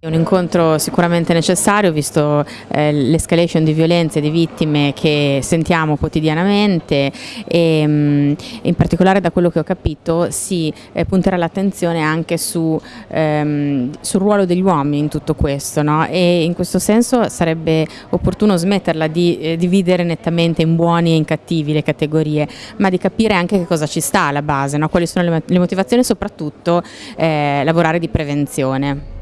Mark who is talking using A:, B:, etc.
A: Un incontro sicuramente necessario visto eh, l'escalation di violenze e di vittime che sentiamo quotidianamente e mh, in particolare da quello che ho capito si eh, punterà l'attenzione anche su, ehm, sul ruolo degli uomini in tutto questo no? e in questo senso sarebbe opportuno smetterla di eh, dividere nettamente in buoni e in cattivi le categorie ma di capire anche che cosa ci sta alla base, no? quali sono le, le motivazioni e soprattutto eh, lavorare di prevenzione.